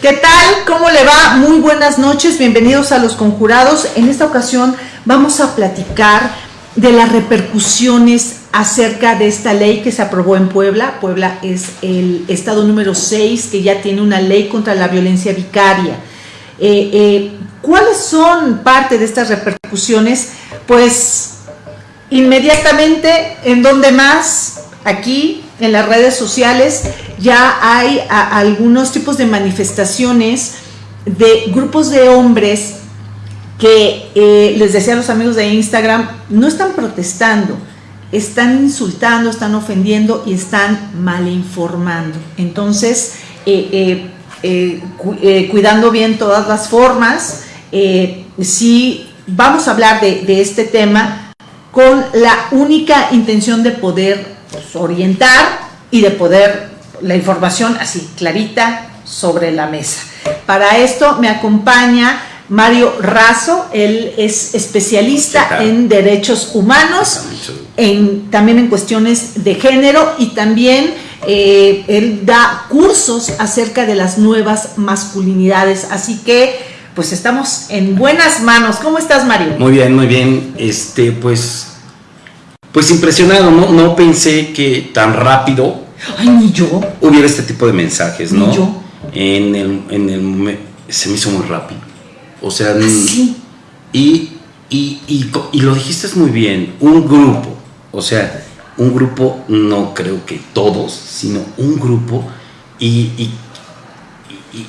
¿Qué tal? ¿Cómo le va? Muy buenas noches, bienvenidos a Los Conjurados. En esta ocasión vamos a platicar de las repercusiones acerca de esta ley que se aprobó en Puebla. Puebla es el estado número 6 que ya tiene una ley contra la violencia vicaria. Eh, eh, ¿Cuáles son parte de estas repercusiones? Pues inmediatamente, ¿en dónde más? Aquí, en las redes sociales, ya hay algunos tipos de manifestaciones de grupos de hombres que, eh, les decía a los amigos de Instagram, no están protestando, están insultando, están ofendiendo y están malinformando. Entonces, eh, eh, cuidando bien todas las formas, si vamos a hablar de, este tema con la única intención de poder orientar y de poder la información así clarita sobre la mesa. Para esto me acompaña Mario Razo, él es especialista en derechos humanos, en, también en cuestiones de género y también eh, él da cursos acerca de las nuevas masculinidades. Así que pues estamos en buenas manos. ¿Cómo estás, Mario? Muy bien, muy bien. Este, pues pues impresionado, ¿no? No pensé que tan rápido Ay, ni yo. hubiera este tipo de mensajes, ¿no? Ni yo. En el, en el se me hizo muy rápido. O sea, ¿Ah, sí? y, y, y, y, lo dijiste muy bien, un grupo, o sea, un grupo, no creo que todos, sino un grupo y, y,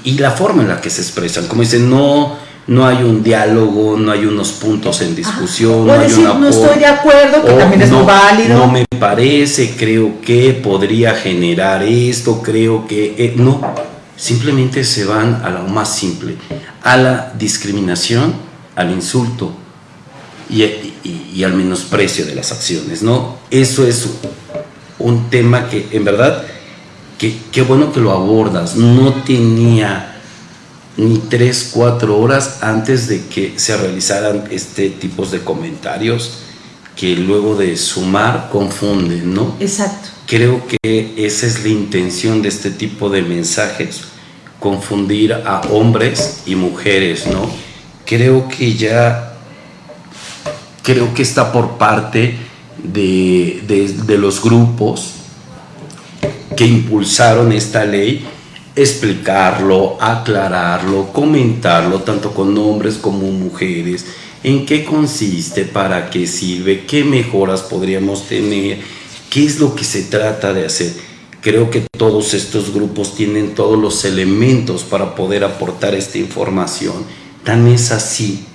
y la forma en la que se expresan, como dicen, no no hay un diálogo, no hay unos puntos en discusión, no hay decir, no estoy de acuerdo, que también es no, válido. No me parece, creo que podría generar esto, creo que eh, no, simplemente se van a lo más simple, a la discriminación, al insulto y, y, al menosprecio de las acciones, ¿no? Eso es un tema que en verdad, que qué bueno que lo abordas, no tenía ni tres, cuatro horas antes de que se realizaran este tipo de comentarios que luego de sumar confunden, ¿no? Exacto. Creo que esa es la intención de este tipo de mensajes, confundir a hombres y mujeres, ¿no? Creo que ya, creo que está por parte de, de, de los grupos que impulsaron esta ley explicarlo, aclararlo, comentarlo, tanto con hombres como mujeres, en qué consiste, para qué sirve, qué mejoras podríamos tener, qué es lo que se trata de hacer. Creo que todos estos grupos tienen todos los elementos para poder aportar esta información. Tan es así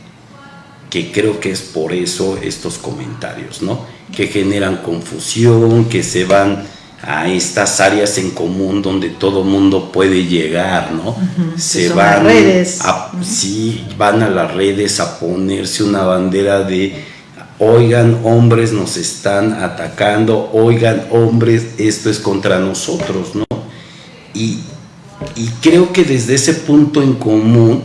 que creo que es por eso estos comentarios, ¿no? Que generan confusión, que se van a estas áreas en común donde todo mundo puede llegar, ¿no? Se van redes. A, sí, van a las redes a ponerse una bandera de oigan hombres nos están atacando, oigan hombres esto es contra nosotros, ¿no? Y, y creo que desde ese punto en común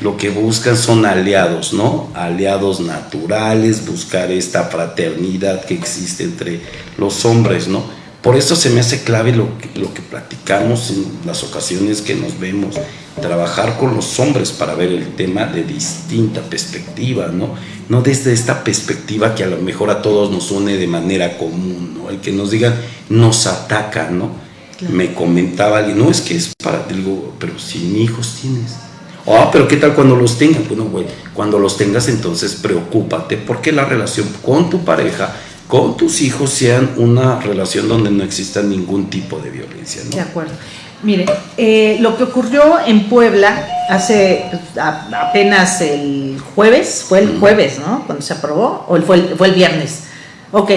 lo que buscan son aliados, ¿no? Aliados naturales, buscar esta fraternidad que existe entre los hombres, ¿no? Por eso se me hace clave lo que, lo que platicamos en las ocasiones que nos vemos, trabajar con los hombres para ver el tema de distinta perspectiva, ¿no? No desde esta perspectiva que a lo mejor a todos nos une de manera común, ¿no? El que nos digan, nos ataca, ¿no? Me comentaba alguien, no, es que es para, digo, pero sin hijos tienes. Ah, pero ¿qué tal cuando los tengas? Bueno, güey, cuando los tengas entonces preocúpate porque la relación con tu pareja con tus hijos sean una relación donde no exista ningún tipo de violencia. ¿no? De acuerdo. Mire, eh, lo que ocurrió en Puebla hace apenas el jueves, fue el jueves, ¿no? Cuando se aprobó, o fue el, fue el viernes. Ok,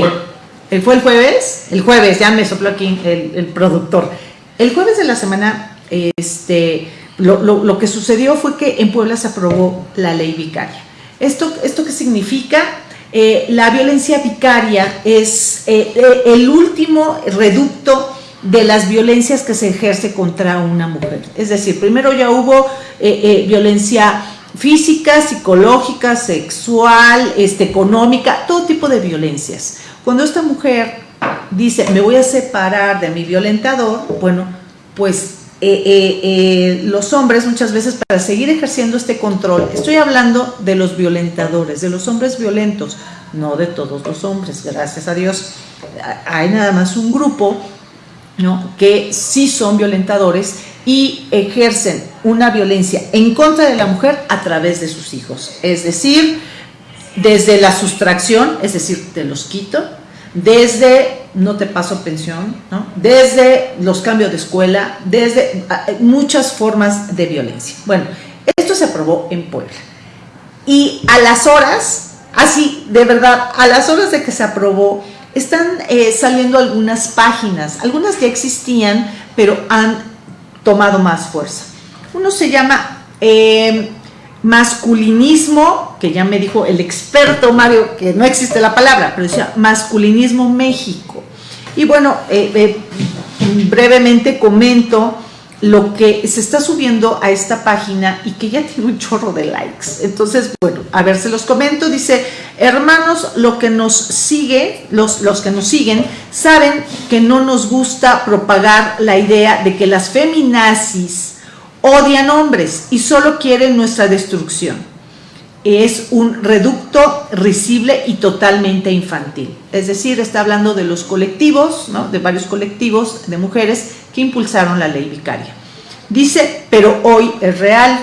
¿el fue el jueves? El jueves, ya me sopló aquí el, el productor. El jueves de la semana, este, lo, lo, lo, que sucedió fue que en Puebla se aprobó la ley vicaria. ¿Esto, esto qué significa? Eh, la violencia vicaria es eh, eh, el último reducto de las violencias que se ejerce contra una mujer. Es decir, primero ya hubo violencia física, psicológica, sexual, este, económica, todo tipo de violencias. Cuando esta mujer dice, me voy a separar de mi violentador, bueno, pues eh, eh, eh, los hombres muchas veces para seguir ejerciendo este control, estoy hablando de los violentadores, de los hombres violentos, no de todos los hombres, gracias a Dios. Hay nada más un grupo ¿no? que sí son violentadores y ejercen una violencia en contra de la mujer a través de sus hijos. Es decir, desde la sustracción, es decir, te los quito, desde no te paso pensión, ¿no? desde los cambios de escuela, desde ah, muchas formas de violencia. Bueno, esto se aprobó en Puebla. Y a las horas, así, de verdad, a las horas de que se aprobó, están eh, saliendo algunas páginas, algunas ya existían, pero han tomado más fuerza. Uno se llama eh, masculinismo, que ya me dijo el experto Mario, que no existe la palabra, pero decía masculinismo México. Y bueno, eh, eh, brevemente comento lo que se está subiendo a esta página y que ya tiene un chorro de likes. Entonces, bueno, a ver, se los comento. Dice, hermanos, lo que nos sigue, los, los que nos siguen, saben que no nos gusta propagar la idea de que las feminazis odian hombres y solo quieren nuestra destrucción. Es un reducto risible y totalmente infantil. Es decir, está hablando de los colectivos, de varios colectivos de mujeres que impulsaron la ley vicaria. Dice, pero hoy es real.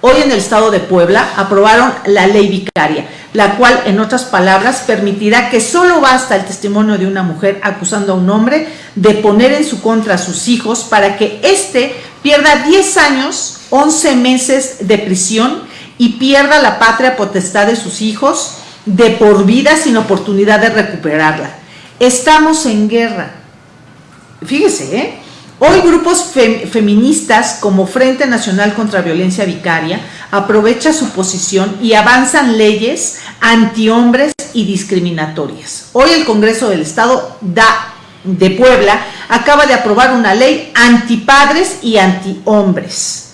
Hoy en el estado de Puebla aprobaron la ley vicaria, la cual, en otras palabras, permitirá que solo basta el testimonio de una mujer acusando a un hombre de poner en su contra a sus hijos para que éste pierda 10 años, 11 meses de prisión y pierda la patria potestad de sus hijos de por vida sin oportunidad de recuperarla. Estamos en guerra. Fíjese, ¿eh? Hoy grupos feministas como Frente Nacional contra Violencia Vicaria aprovecha su posición y avanzan leyes antihombres y discriminatorias. Hoy el Congreso del Estado da de Puebla acaba de aprobar una ley antipadres y antihombres.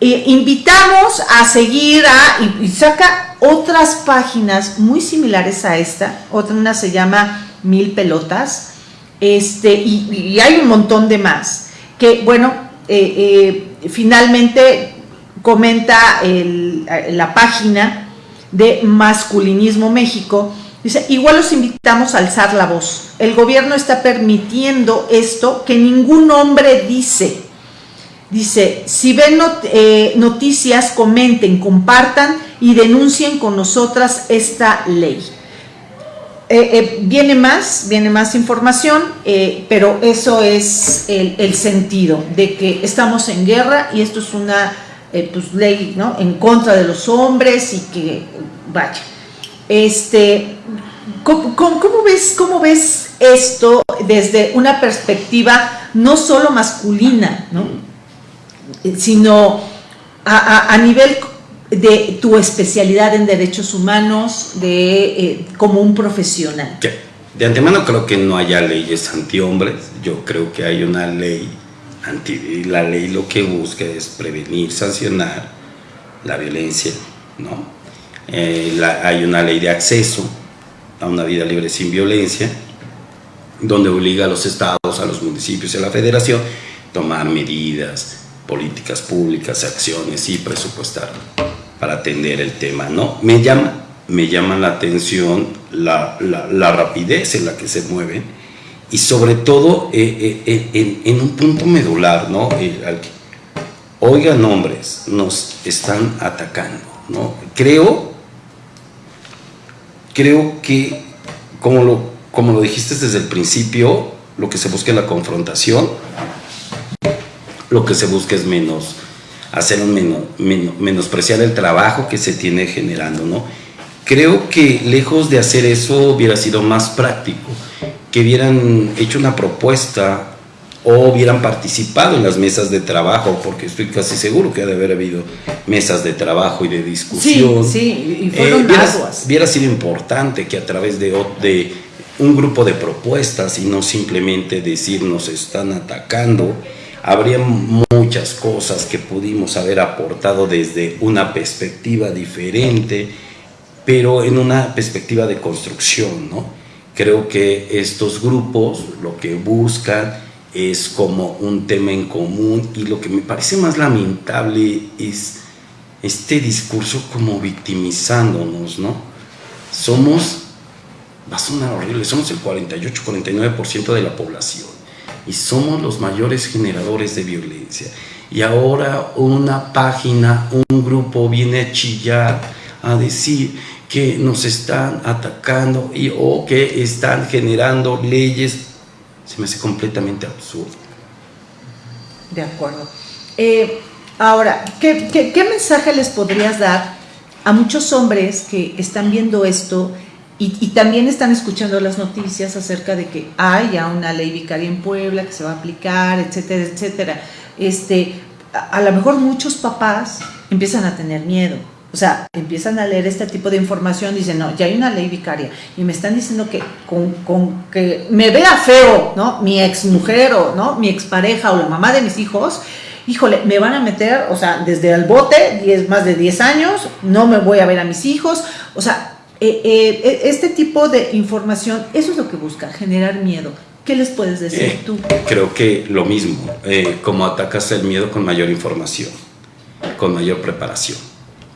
Eh, invitamos a seguir a, y, saca otras páginas muy similares a esta, otra una se llama Mil Pelotas, este, y, hay un montón de más, que bueno, eh, eh, finalmente comenta la página de Masculinismo México, Dice, igual los invitamos a alzar la voz. El gobierno está permitiendo esto que ningún hombre dice. Dice, si ven eh, noticias, comenten, compartan y denuncien con nosotras esta ley. Eh, eh, viene más, viene más información, pero eso es el, sentido de que estamos en guerra y esto es una pues, ley ¿no? en contra de los hombres y que, vaya, este, ¿cómo, ves, ¿Cómo ves esto desde una perspectiva no solo masculina, sino a, nivel de tu especialidad en derechos humanos, de eh, como un profesional? De antemano creo que no haya leyes antihombres, yo creo que hay una ley anti, la ley lo que busca es prevenir, sancionar la violencia, ¿no? Eh, hay una ley de acceso a una vida libre sin violencia, donde obliga a los estados, a los municipios y a la federación a tomar medidas, políticas públicas, acciones y presupuestar para atender el tema. ¿no? Me llama, me llama la atención la, rapidez en la que se mueven y sobre todo eh, eh, en, un punto medular, ¿no? oigan hombres, nos están atacando, ¿no? Creo creo que, como lo, como lo dijiste desde el principio, lo que se busca es la confrontación, lo que se busca es menos, hacer un menos, menospreciar el trabajo que se tiene generando, ¿no? Creo que lejos de hacer eso hubiera sido más práctico, que hubieran hecho una propuesta o hubieran participado en las mesas de trabajo, porque estoy casi seguro que ha de haber habido mesas de trabajo y de discusión. Sí, sí, y fueron eh, hubiera, sido importante que a través de, de un grupo de propuestas y no simplemente decir nos están atacando, habría muchas cosas que pudimos haber aportado desde una perspectiva diferente, pero en una perspectiva de construcción, ¿no? Creo que estos grupos lo que buscan es como un tema en común y lo que me parece más lamentable es este discurso como victimizándonos, ¿no? Somos, va a sonar horrible, somos el 48-49% de la población y somos los mayores generadores de violencia. Y ahora una página, un grupo viene a chillar, a decir que nos están atacando y o que están generando leyes, se me hace completamente absurdo. De acuerdo. Eh, ahora, ¿qué, ¿qué, mensaje les podrías dar a muchos hombres que están viendo esto y, y, también están escuchando las noticias acerca de que hay ya una ley vicaria en Puebla que se va a aplicar, etcétera, etcétera? Este, a, a lo mejor muchos papás empiezan a tener miedo o sea, empiezan a leer este tipo de información, dicen, no, ya hay una ley vicaria y me están diciendo que con, con que me vea feo, ¿no? Mi ex mujer o, ¿no? Mi expareja o la mamá de mis hijos, híjole, me van a meter, o sea, desde el bote, diez, más de 10 años, no me voy a ver a mis hijos, o sea, eh, eh, este tipo de información, eso es lo que busca, generar miedo. ¿Qué les puedes decir eh, tú? Creo que lo mismo, como atacas el miedo con mayor información, con mayor preparación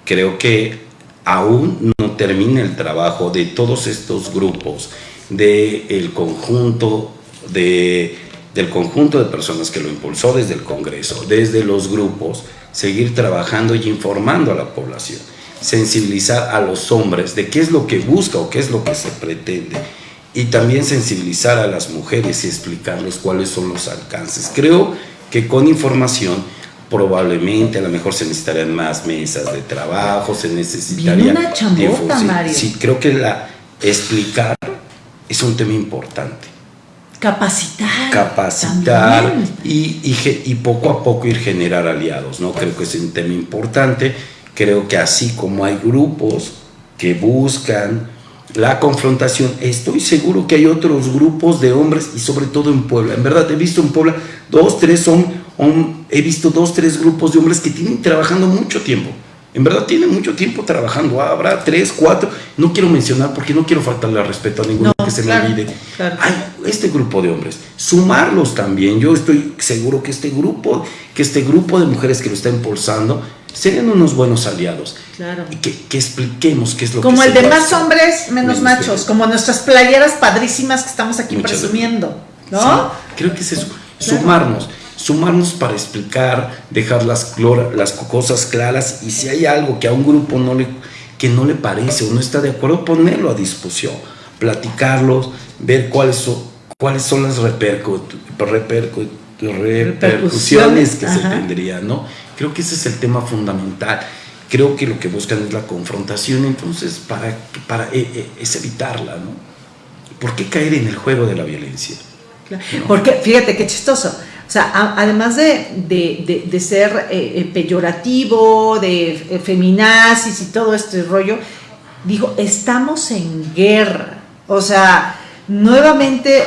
creo que aún no termina el trabajo de todos estos grupos, del el conjunto de, del conjunto de personas que lo impulsó desde el Congreso, desde los grupos, seguir trabajando y informando a la población, sensibilizar a los hombres de qué es lo que busca o qué es lo que se pretende y también sensibilizar a las mujeres y explicarles cuáles son los alcances. Creo que con información probablemente a lo mejor se necesitarían más mesas de trabajo, se necesitaría una chambota, Mario. Sí, creo que la explicar es un tema importante. Capacitar. Capacitar y, y, poco a poco ir generar aliados, ¿no? Creo que es un tema importante. Creo que así como hay grupos que buscan la confrontación, estoy seguro que hay otros grupos de hombres y sobre todo en Puebla. En verdad, he visto en Puebla dos, tres son he visto dos, tres grupos de hombres que tienen trabajando mucho tiempo. En verdad tienen mucho tiempo trabajando. Habrá tres, cuatro. No quiero mencionar porque no quiero faltarle al respeto a ninguno que se me olvide. Hay este grupo de hombres. Sumarlos también. Yo estoy seguro que este grupo, que este grupo de mujeres que lo está impulsando, serían unos buenos aliados. Claro. Y que, expliquemos qué es lo como que Como el de más hombres, menos, machos. Como nuestras playeras padrísimas que estamos aquí presumiendo. ¿No? creo que es eso. Sumarnos sumarnos para explicar, dejar las, las cosas claras y si hay algo que a un grupo no le, que no le parece o no está de acuerdo, ponerlo a discusión, platicarlos, ver cuáles son, cuáles son las repercusiones que se tendrían, ¿no? Creo que ese es el tema fundamental. Creo que lo que buscan es la confrontación, entonces para, para eh, eh, es evitarla, ¿no? ¿Por qué caer en el juego de la violencia? Porque fíjate qué chistoso o sea, además de, ser eh, eh, peyorativo, de eh, feminazis y todo este rollo, dijo, estamos en guerra. O sea, nuevamente,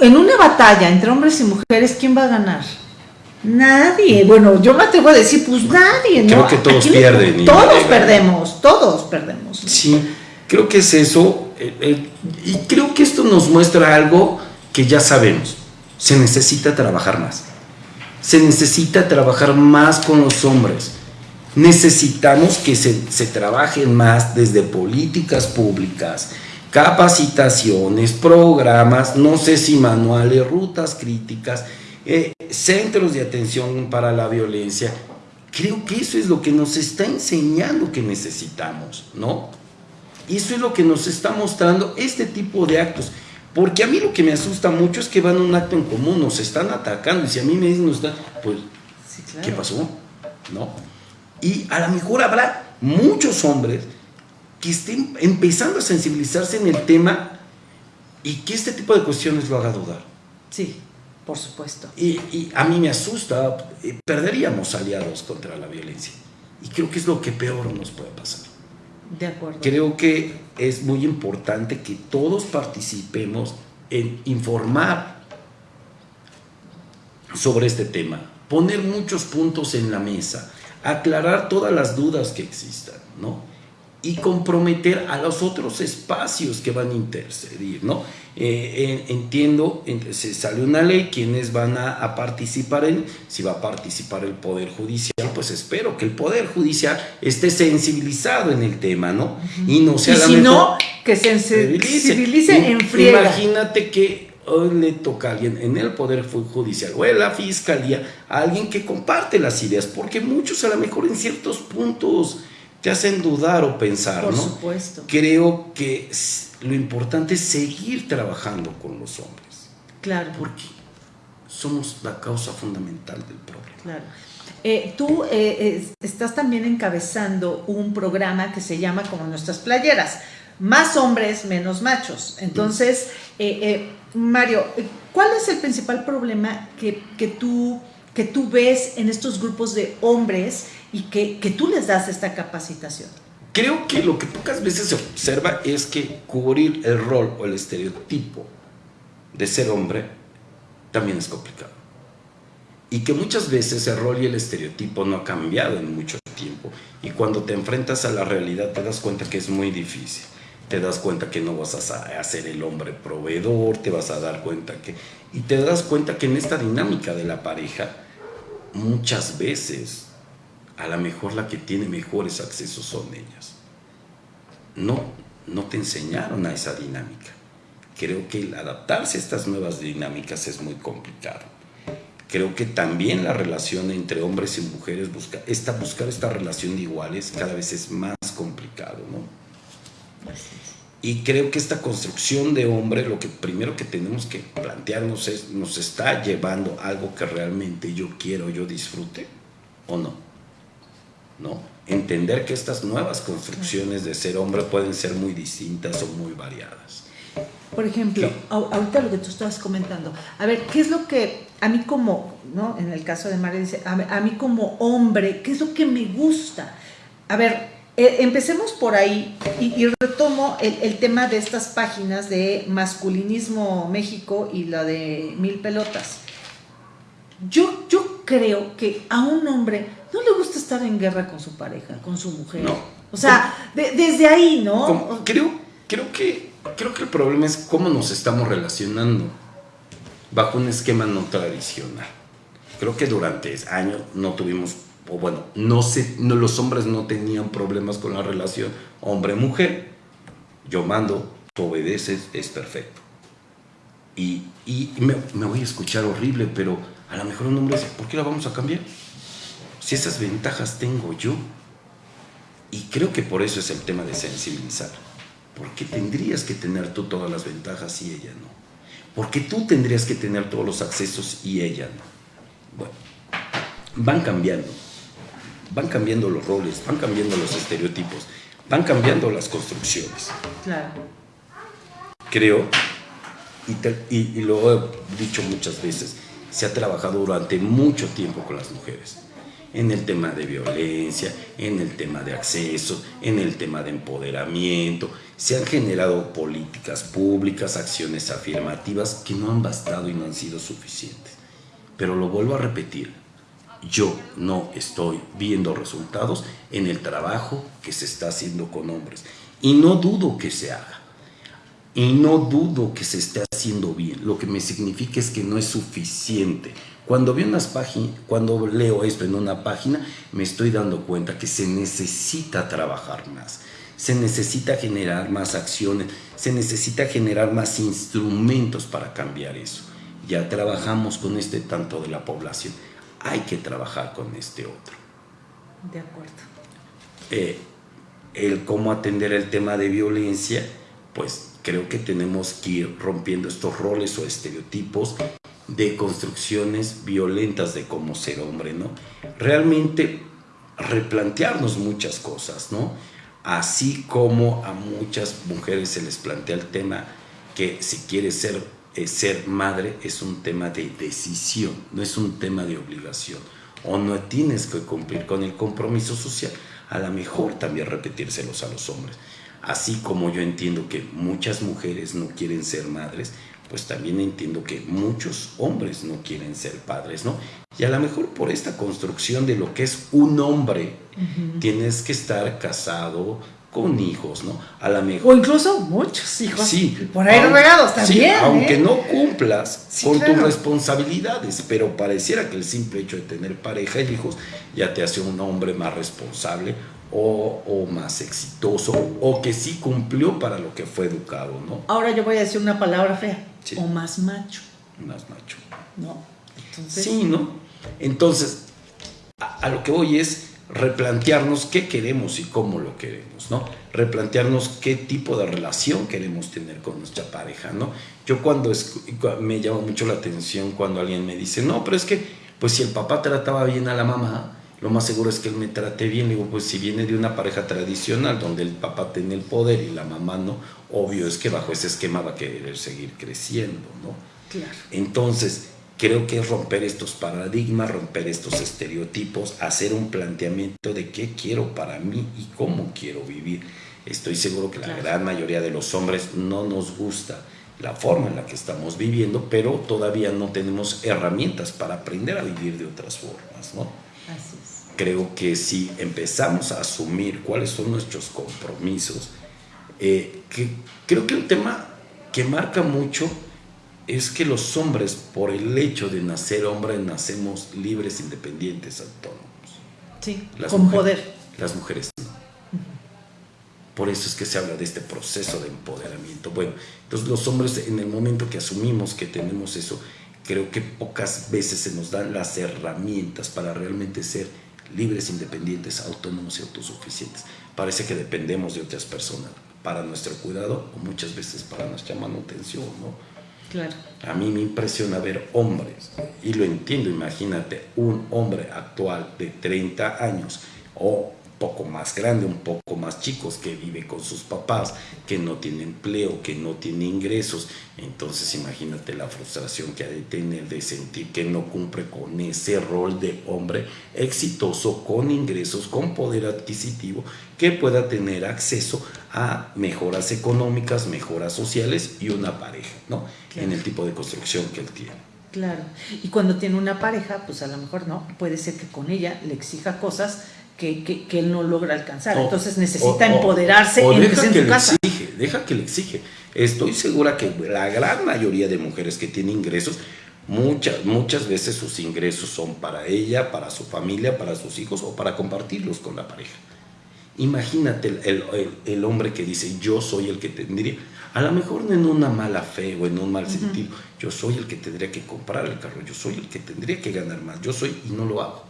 en una batalla entre hombres y mujeres, ¿quién va a ganar? Nadie. Bueno, yo me atrevo a decir, pues nadie, ¿no? Creo que todos pierden. todos perdemos, todos perdemos. Sí, creo que es eso. y creo que esto nos muestra algo que ya sabemos se necesita trabajar más. Se necesita trabajar más con los hombres. Necesitamos que se, se trabajen más desde políticas públicas, capacitaciones, programas, no sé si manuales, rutas críticas, eh, centros de atención para la violencia. Creo que eso es lo que nos está enseñando que necesitamos, ¿no? Eso es lo que nos está mostrando este tipo de actos. Porque a mí lo que me asusta mucho es que van a un acto en común, nos están atacando, y si a mí me dicen, pues, ¿qué pasó? ¿No? Y a lo mejor habrá muchos hombres que estén empezando a sensibilizarse en el tema y que este tipo de cuestiones lo haga dudar. Sí, por supuesto. Y, y a mí me asusta, eh, perderíamos aliados contra la violencia. Y creo que es lo que peor nos puede pasar. De acuerdo. Creo que es muy importante que todos participemos en informar sobre este tema, poner muchos puntos en la mesa, aclarar todas las dudas que existan, ¿no? Y comprometer a los otros espacios que van a intercedir, ¿no? Eh, entiendo, se sale una ley, quienes van a, participar en, si va a participar el Poder Judicial, pues espero que el Poder Judicial esté sensibilizado en el tema, ¿no? Y no sea si no, que se sensibilice en friega. Imagínate que hoy le toca a alguien en el Poder Judicial o en la Fiscalía, a alguien que comparte las ideas, porque muchos a lo mejor en ciertos puntos te hacen dudar o pensar, Por ¿no? supuesto. Creo que lo importante es seguir trabajando con los hombres. Claro. Porque somos la causa fundamental del problema. Claro. Eh, tú eh, estás también encabezando un programa que se llama como nuestras playeras, más hombres, menos machos. Entonces, eh, Mario, ¿cuál es el principal problema que, que, tú, que tú ves en estos grupos de hombres y que, que tú les das esta capacitación? Creo que lo que pocas veces se observa es que cubrir el rol o el estereotipo de ser hombre también es complicado. Y que muchas veces el rol y el estereotipo no ha cambiado en mucho tiempo. Y cuando te enfrentas a la realidad te das cuenta que es muy difícil. Te das cuenta que no vas a ser el hombre proveedor, te vas a dar cuenta que... Y te das cuenta que en esta dinámica de la pareja, muchas veces a lo mejor la que tiene mejores accesos son ellas. No, no te enseñaron a esa dinámica. Creo que adaptarse a estas nuevas dinámicas es muy complicado. Creo que también la relación entre hombres y mujeres, busca, esta, buscar esta relación de iguales cada vez es más complicado, ¿no? Y creo que esta construcción de hombre, lo que primero que tenemos que plantearnos es, ¿nos está llevando algo que realmente yo quiero, yo disfrute o no? ¿No? Entender que estas nuevas construcciones de ser hombre pueden ser muy distintas o muy variadas. Por ejemplo, ahorita lo que tú estabas comentando, a ver, ¿qué es lo que a mí como, ¿no? En el caso de María dice, a, mí como hombre, ¿qué es lo que me gusta? A ver, eh, empecemos por ahí y, retomo el, el, tema de estas páginas de masculinismo México y la de Mil Pelotas. Yo, yo creo que a un hombre no le gusta estar en guerra con su pareja, con su mujer. No. O sea, desde ahí, ¿no? creo, creo, que, creo que el problema es cómo nos estamos relacionando bajo un esquema no tradicional. Creo que durante años no tuvimos, o bueno, no, sé, no los hombres no tenían problemas con la relación hombre-mujer. Yo mando, tú obedeces, es perfecto. Y, y me, me voy a escuchar horrible, pero a lo mejor un hombre dice, ¿por qué la vamos a cambiar? Si esas ventajas tengo yo. Y creo que por eso es el tema de sensibilizar. Porque tendrías que tener tú todas las ventajas y ella no. Porque tú tendrías que tener todos los accesos y ella no. Bueno, van cambiando. Van cambiando los roles, van cambiando los estereotipos, van cambiando las construcciones. Claro. Creo, y, y lo he dicho muchas veces, se ha trabajado durante mucho tiempo con las mujeres en el tema de violencia, en el tema de acceso, en el tema de empoderamiento. Se han generado políticas públicas, acciones afirmativas que no han bastado y no han sido suficientes. Pero lo vuelvo a repetir, yo no estoy viendo resultados en el trabajo que se está haciendo con hombres. Y no dudo que se haga. Y no dudo que se esté haciendo bien. Lo que me significa es que no es suficiente cuando, veo unas páginas, cuando leo esto en una página, me estoy dando cuenta que se necesita trabajar más, se necesita generar más acciones, se necesita generar más instrumentos para cambiar eso. Ya trabajamos con este tanto de la población, hay que trabajar con este otro. De acuerdo. Eh, el cómo atender el tema de violencia, pues creo que tenemos que ir rompiendo estos roles o estereotipos de construcciones violentas de cómo ser hombre, ¿no? Realmente replantearnos muchas cosas, ¿no? Así como a muchas mujeres se les plantea el tema que si quieres ser, eh, ser madre es un tema de decisión, no es un tema de obligación. O no tienes que cumplir con el compromiso social, a lo mejor también repetírselos a los hombres. Así como yo entiendo que muchas mujeres no quieren ser madres, pues también entiendo que muchos hombres no quieren ser padres, ¿no? Y a lo mejor por esta construcción de lo que es un hombre, tienes que estar casado, con hijos, ¿no? A la mejor. O incluso muchos hijos. Sí. Por ahí regados también. Sí, aunque ¿eh? no cumplas Sí, con claro. tus responsabilidades, pero pareciera que el simple hecho de tener pareja y hijos ya te hace un hombre más responsable o, o más exitoso o que sí cumplió para lo que fue educado, ¿no? Ahora yo voy a decir una palabra fea. Sí. O más macho, Más macho. ¿no? Entonces, Sí, ¿no? Entonces, a, a lo que voy es replantearnos qué queremos y cómo lo queremos, ¿no? Replantearnos qué tipo de relación queremos tener con nuestra pareja, ¿no? Yo cuando me llama mucho la atención cuando alguien me dice, no, pero es que, pues si el papá trataba bien a la mamá, lo más seguro es que él me trate bien. Le digo, pues si viene de una pareja tradicional donde el papá tiene el poder y la mamá no, obvio es que bajo ese esquema va a querer seguir creciendo, ¿no? claro. Entonces, creo que es romper estos paradigmas, romper estos estereotipos, hacer un planteamiento de qué quiero para mí y cómo quiero vivir. Estoy seguro que la Claro. gran mayoría de los hombres no nos gusta la forma en la que estamos viviendo, pero todavía no tenemos herramientas para aprender a vivir de otras formas, ¿no? Así. Creo que si empezamos a asumir cuáles son nuestros compromisos, eh, que creo que un tema que marca mucho es que los hombres, por el hecho de nacer hombre, nacemos libres, independientes, autónomos. Sí, Las con mujeres- poder. Las mujeres no. Por eso es que se habla de este proceso de empoderamiento. Bueno, entonces los hombres en el momento que asumimos que tenemos eso, creo que pocas veces se nos dan las herramientas para realmente ser libres, independientes, autónomos y autosuficientes. Parece que dependemos de otras personas para nuestro cuidado o muchas veces para nuestra manutención, ¿no? Claro. A mí me impresiona ver hombres, y lo entiendo, imagínate, un hombre actual de 30 años o poco más grande, un poco más chicos, que vive con sus papás, que no tiene empleo, que no tiene ingresos. Entonces imagínate la frustración que ha de tener de sentir que no cumple con ese rol de hombre exitoso, con ingresos, con poder adquisitivo, que pueda tener acceso a mejoras económicas, mejoras sociales y una pareja, ¿no? Claro. En el tipo de construcción que él tiene. Claro. Y cuando tiene una pareja, pues a lo mejor no, puede ser que con ella le exija cosas que, que- que él no logra alcanzar. O- Entonces necesita o- empoderarse o en, deja en que su le casa. exige, deja que le exige. Estoy segura que la gran mayoría de mujeres que tienen ingresos, muchas, muchas veces sus ingresos son para ella, para su familia, para sus hijos o para compartirlos con la pareja. Imagínate el, el- el- el hombre que dice, yo soy el que tendría, a lo mejor no en una mala fe o en un mal sentido, yo soy el que tendría que comprar el carro, yo soy el que tendría que ganar más, yo soy y no lo hago.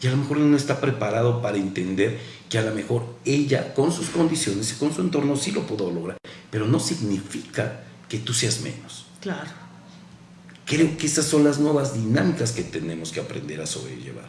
Y a lo mejor no está preparado para entender que a lo mejor ella, con sus condiciones y con su entorno, sí lo pudo lograr. Pero no significa que tú seas menos. Claro. Creo que esas son las nuevas dinámicas que tenemos que aprender a sobrellevar.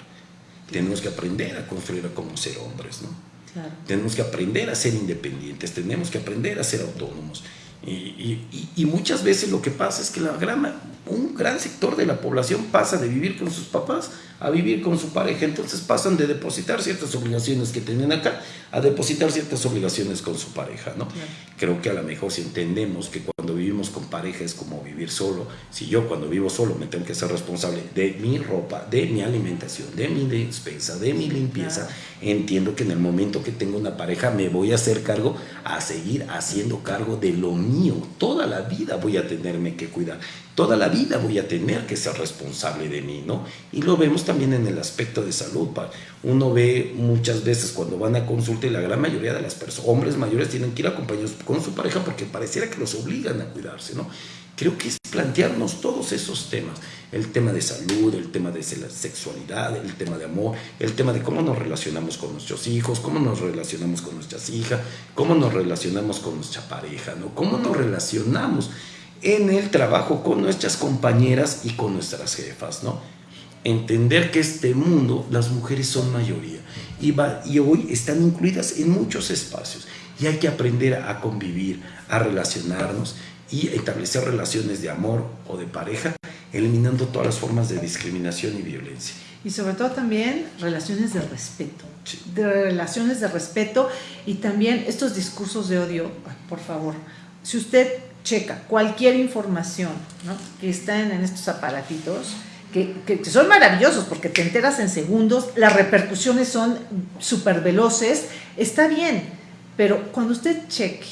Tenemos que aprender a construir a como ser hombres, ¿no? Claro. Tenemos que aprender a ser independientes, tenemos que aprender a ser autónomos. Y, y- y- muchas veces lo que pasa es que la gran, un gran sector de la población pasa de vivir con sus papás a vivir con su pareja. Entonces pasan de depositar ciertas obligaciones que tienen acá a depositar ciertas obligaciones con su pareja. ¿no? Claro. Creo que a lo mejor si entendemos que cuando vivimos con pareja es como vivir solo, si yo cuando vivo solo me tengo que ser responsable de mi ropa, de mi alimentación, de mi despensa, de mi limpieza, entiendo que en el momento que tengo una pareja me voy a hacer cargo, a seguir haciendo cargo de lo mío. Toda la vida voy a tenerme que cuidar. Toda la vida voy a tener que ser responsable de mí, ¿no? Y lo vemos también en el aspecto de salud. Uno ve muchas veces cuando van a consulta y la gran mayoría de las personas, hombres mayores, tienen que ir acompañados con su pareja porque pareciera que los obligan a cuidarse, ¿no? Creo que es plantearnos todos esos temas, el tema de salud, el tema de se- sexualidad, el tema de amor, el tema de cómo nos relacionamos con nuestros hijos, cómo nos relacionamos con nuestras hijas, cómo nos relacionamos con nuestra pareja, ¿no? Cómo nos relacionamos en el trabajo con nuestras compañeras y con nuestras jefas, ¿no? Entender que este mundo, las mujeres son mayoría y, va- y hoy están incluidas en muchos espacios y hay que aprender a convivir, a relacionarnos y establecer relaciones de amor o de pareja, eliminando todas las formas de discriminación y violencia. Y sobre todo también relaciones de respeto. Sí. De relaciones de respeto y también estos discursos de odio, por favor. Si usted checa cualquier información ¿no? que están en estos aparatitos, que, que- que son maravillosos porque te enteras en segundos, las repercusiones son súper veloces, está bien, Pero cuando usted cheque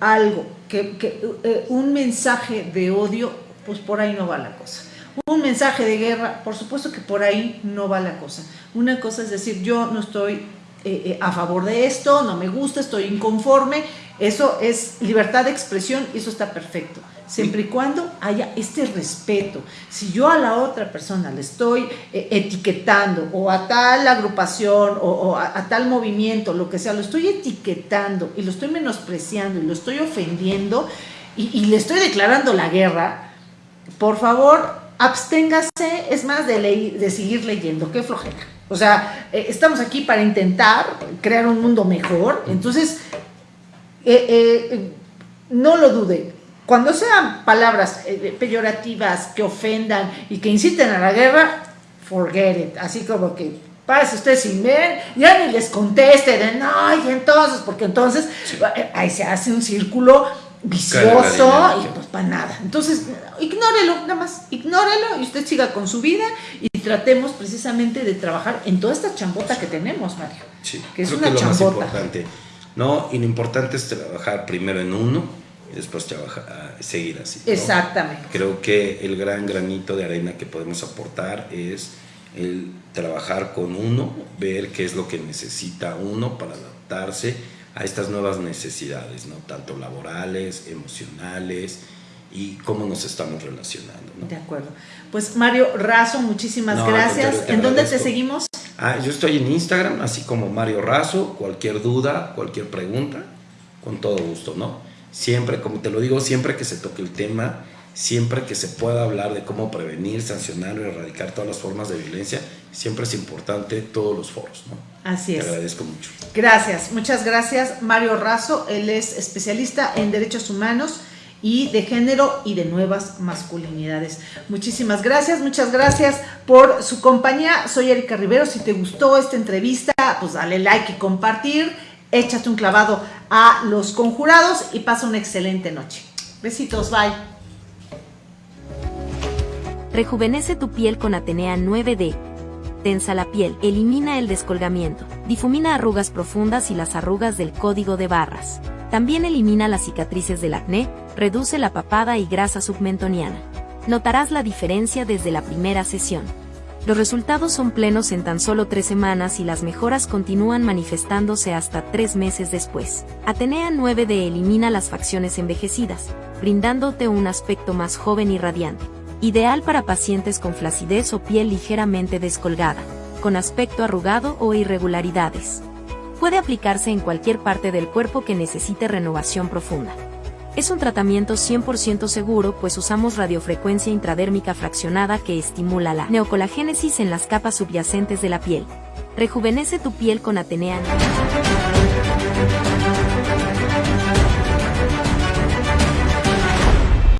algo, que, eh, un mensaje de odio, pues por ahí no va la cosa. Un mensaje de guerra, por supuesto que por ahí no va la cosa. Una cosa es decir, yo no estoy eh, eh, a favor de esto, no me gusta, estoy inconforme, eso es libertad de expresión y eso está perfecto siempre y cuando haya este respeto. Si yo a la otra persona le estoy eh, etiquetando o a tal agrupación o, a, tal movimiento, lo que sea, lo estoy etiquetando y lo estoy menospreciando y lo estoy ofendiendo y, le estoy declarando la guerra, por favor, absténgase, es más, de, de seguir leyendo, qué flojera. O sea, eh, estamos aquí para intentar crear un mundo mejor, entonces, eh, no lo dude, cuando sean palabras eh, peyorativas que ofendan y que inciten a la guerra, forget it. Así como que pase usted sin ver, ya ni les conteste de no, y entonces, porque entonces eh, ahí se hace un círculo vicioso y pues para nada. Entonces, ignórelo, nada más, ignórelo y usted siga con su vida y tratemos precisamente de trabajar en toda esta chambota que tenemos, Mario. Sí, que es una que lo chambota. Más importante. No, y lo importante es trabajar primero en uno y después trabajar, seguir así. Exactamente. Creo que el gran granito de arena que podemos aportar es el trabajar con uno, ver qué es lo que necesita uno para adaptarse a estas nuevas necesidades, ¿no? tanto laborales, emocionales y cómo nos estamos relacionando. De acuerdo. Pues Mario Razo, muchísimas gracias. ¿En dónde te seguimos? Ah, yo estoy en Instagram, así como Mario Razo, cualquier duda, cualquier pregunta, con todo gusto, ¿no? Siempre, como te lo digo, siempre que se toque el tema, siempre que se pueda hablar de cómo prevenir, sancionar o erradicar todas las formas de violencia, siempre es importante todos los foros. ¿no? Así es. Te agradezco mucho. Gracias, muchas gracias. Mario Razo, él es especialista en derechos humanos y de género y de nuevas masculinidades. Muchísimas gracias, muchas gracias por su compañía. Soy Erika Rivero. Si te gustó esta entrevista, pues dale like y compartir échate un clavado a los conjurados y pasa una excelente noche. Besitos, bye. Rejuvenece tu piel con Atenea 9D. Tensa la piel, elimina el descolgamiento, difumina arrugas profundas y las arrugas del código de barras. También elimina las cicatrices del acné, reduce la papada y grasa submentoniana. Notarás la diferencia desde la primera sesión. Los resultados son plenos en tan solo tres semanas y las mejoras continúan manifestándose hasta tres meses después. Atenea 9D elimina las facciones envejecidas, brindándote un aspecto más joven y radiante. Ideal para pacientes con flacidez o piel ligeramente descolgada, con aspecto arrugado o irregularidades. Puede aplicarse en cualquier parte del cuerpo que necesite renovación profunda. Es un tratamiento 100% seguro pues usamos radiofrecuencia intradérmica fraccionada que estimula la neocolagénesis en las capas subyacentes de la piel. Rejuvenece tu piel con Atenea.